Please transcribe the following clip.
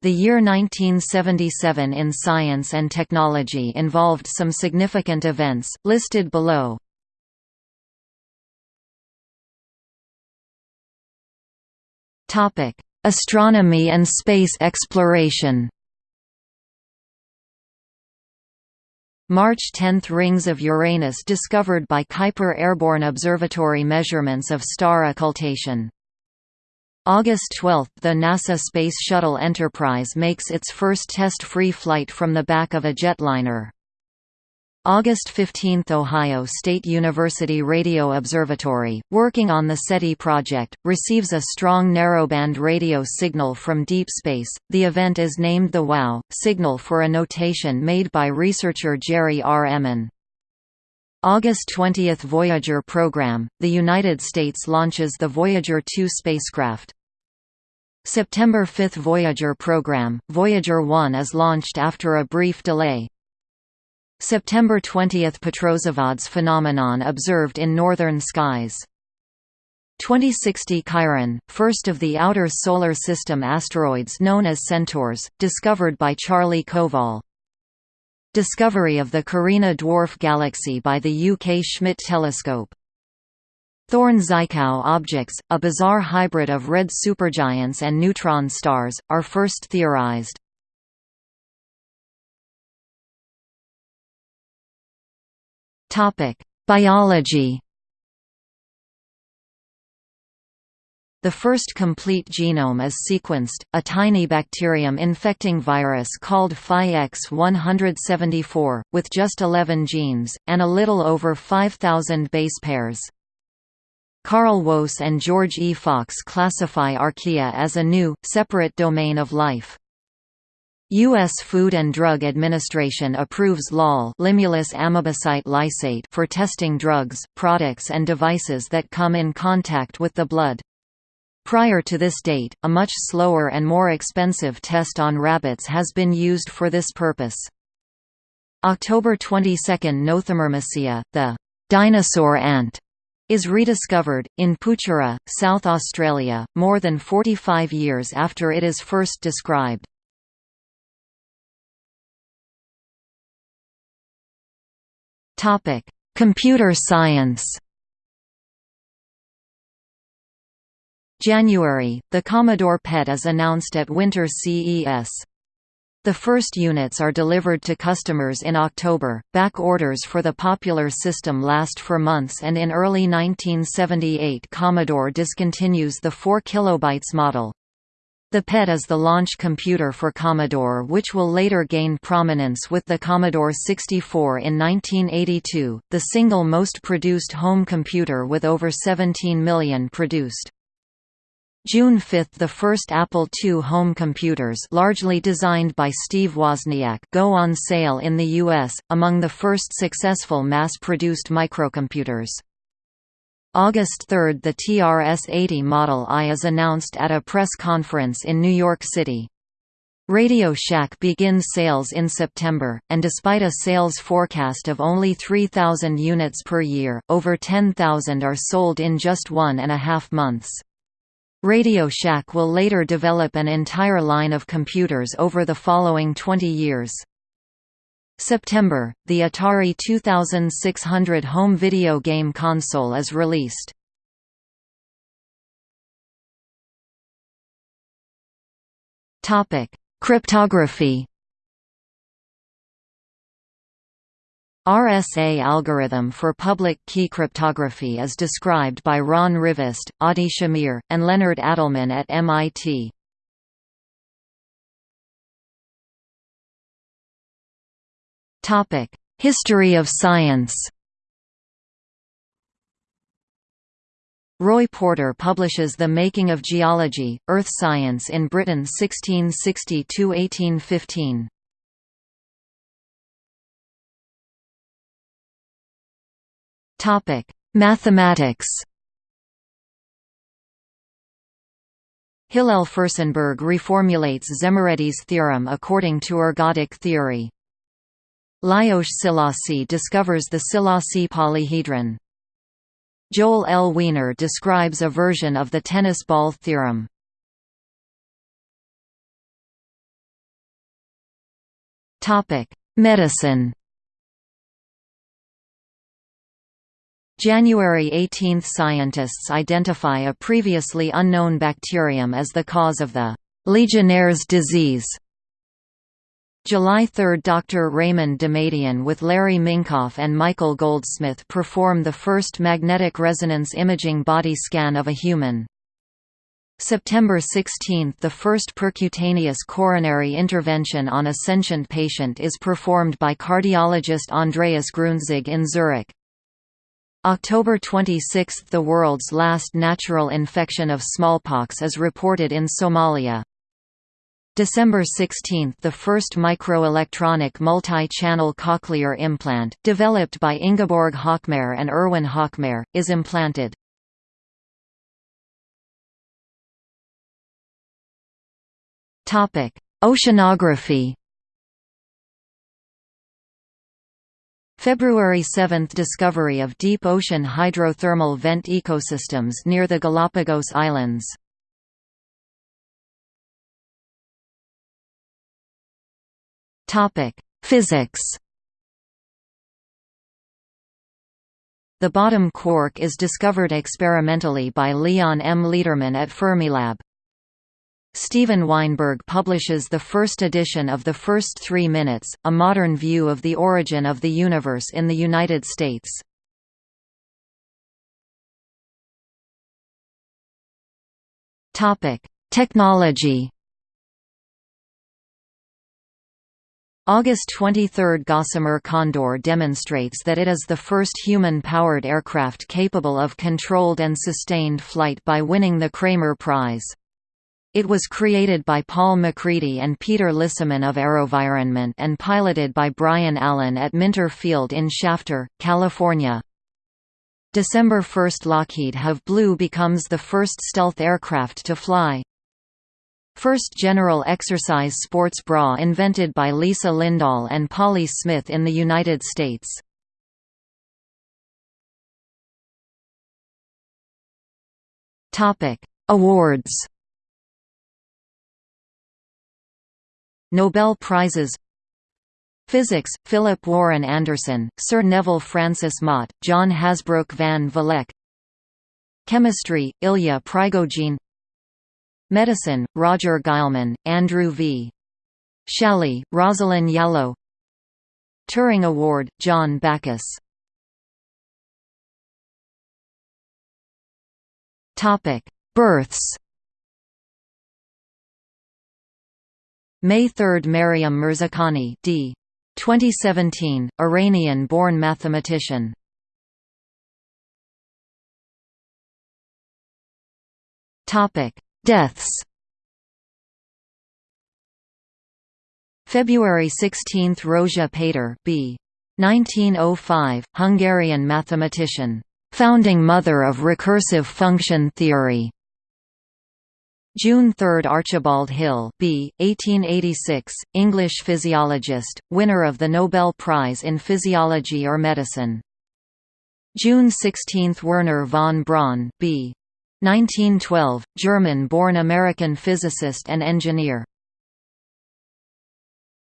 The year 1977 in science and technology involved some significant events, listed below. Astronomy and space exploration March 10 – Rings of Uranus discovered by Kuiper Airborne Observatory measurements of star occultation. August 12 – The NASA Space Shuttle Enterprise makes its first test-free flight from the back of a jetliner. August 15 – Ohio State University Radio Observatory, working on the SETI project, receives a strong narrowband radio signal from deep space. The event is named the WOW! signal for a notation made by researcher Jerry R. Ehman. August 20 – Voyager program, the United States launches the Voyager 2 spacecraft. September 5 Voyager program, Voyager 1 is launched after a brief delay. September 20 – Petrozavodsk phenomenon observed in northern skies. 2060 Chiron, first of the outer Solar System asteroids known as Centaurs, discovered by Charlie Kowal. Discovery of the Carina dwarf galaxy by the UK Schmidt telescope. Thorne-Żytkow objects, a bizarre hybrid of red supergiants and neutron stars, are first theorized. Biology. The first complete genome is sequenced, a tiny bacterium infecting virus called Phi-X174, with just 11 genes, and a little over 5,000 base pairs. Carl Woese and George E. Fox classify archaea as a new, separate domain of life. U.S. Food and Drug Administration approves LAL Limulus amebocyte lysate for testing drugs, products and devices that come in contact with the blood. Prior to this date, a much slower and more expensive test on rabbits has been used for this purpose. October 22 Nothomyrmecia, the dinosaur ant, is rediscovered, in Poochera, South Australia, more than 45 years after it is first described. Computer science. January, the Commodore PET is announced at Winter CES. The first units are delivered to customers in October. Back orders for the popular system last for months and in early 1978 Commodore discontinues the 4 kilobytes model. The PET is the launch computer for Commodore which will later gain prominence with the Commodore 64 in 1982, the single most produced home computer with over 17 million produced. June 5 – The first Apple II home computers largely designed by Steve Wozniak go on sale in the U.S., among the first successful mass-produced microcomputers. August 3 – The TRS-80 Model I is announced at a press conference in New York City. Radio Shack begins sales in September, and despite a sales forecast of only 3,000 units per year, over 10,000 are sold in just one and a half months. Radio Shack will later develop an entire line of computers over the following 20 years. September, the Atari 2600 home video game console is released. Cryptography. RSA algorithm for public key cryptography is described by Ron Rivest, Adi Shamir, and Leonard Adleman at MIT. History of science Roy Porter publishes The Making of Geology, Earth Science in Britain 1660–1815. Mathematics Hillel Furstenberg reformulates Szemerédi's theorem according to ergodic theory. Lajos Szilassi discovers the Szilassi polyhedron. Joel L. Wiener describes a version of the tennis ball theorem. Medicine January 18 – Scientists identify a previously unknown bacterium as the cause of the «Legionnaire's disease». July 3 – Dr. Raymond Damadian with Larry Minkoff and Michael Goldsmith perform the first magnetic resonance imaging body scan of a human. September 16 – The first percutaneous coronary intervention on a sentient patient is performed by cardiologist Andreas Grüntzig in Zurich. October 26 – The world's last natural infection of smallpox is reported in Somalia. December 16 – The first microelectronic multi-channel cochlear implant, developed by Ingeborg Hochmair and Erwin Hochmair, is implanted. Oceanography February 7 – Discovery of deep ocean hydrothermal vent ecosystems near the Galapagos Islands. Physics The bottom quark is discovered experimentally by Leon M. Lederman at Fermilab. Steven Weinberg publishes the first edition of The First Three Minutes, a modern view of the origin of the universe in the United States. Technology August 23 – Gossamer Condor demonstrates that it is the first human-powered aircraft capable of controlled and sustained flight by winning the Kremer Prize. It was created by Paul MacCready and Peter Lissaman of AeroVironment and piloted by Brian Allen at Minter Field in Shafter, California. December 1 – Lockheed HAV Blue becomes the first stealth aircraft to fly. First general exercise sports bra invented by Lisa Lindahl and Polly Smith in the United States. Awards Nobel Prizes. Physics, Philip Warren Anderson, Sir Neville Francis Mott, John Hasbrouck van Vleck. Chemistry, Ilya Prigogine. Medicine, Roger Guillemin, Andrew V. Schally, Rosalind Yalow Turing Award, John Backus. Births May 3 – Maryam Mirzakhani d. 2017, Iranian-born mathematician. Topic: Deaths February 16 – Rózsa Péter b. 1905, Hungarian mathematician. Founding mother of recursive function theory. June 3 – Archibald Hill B. 1886, English physiologist, winner of the Nobel Prize in Physiology or Medicine. June 16 – Wernher von Braun B. 1912, German-born American physicist and engineer.